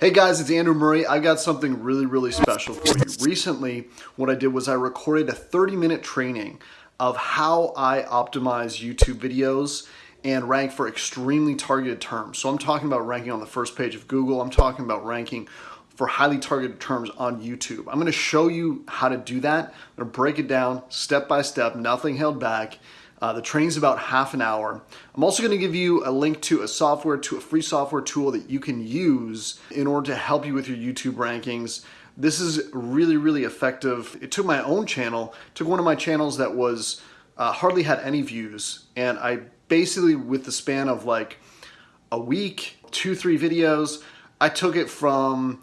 Hey guys, it's Andrew Murray. I got something really, really special for you. Recently, what I did was I recorded a 30 minute training of how I optimize YouTube videos and rank for extremely targeted terms. So I'm talking about ranking on the first page of Google. I'm talking about ranking for highly targeted terms on YouTube. I'm gonna show you how to do that. I'm gonna break it down step by step, nothing held back. Uh, the training's about half an hour. I'm also going to give you a link to a software, to a free software tool that you can use in order to help you with your YouTube rankings. This is really, really effective. It took my own channel, took one of my channels that was uh, hardly had any views, and I basically, with the span of like a week, two, three videos, I took it from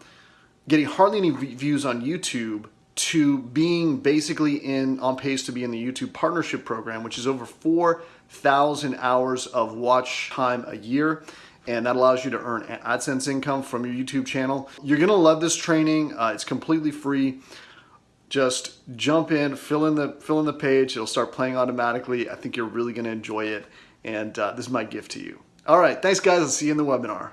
getting hardly any views on YouTube to being basically in on pace to be in the YouTube partnership program, which is over 4,000 hours of watch time a year. And that allows you to earn AdSense income from your YouTube channel. You're gonna love this training. Uh, it's completely free. Just jump in, fill in the fill in the page. It'll start playing automatically. I think you're really gonna enjoy it. And uh, this is my gift to you. All right, thanks guys. I'll see you in the webinar.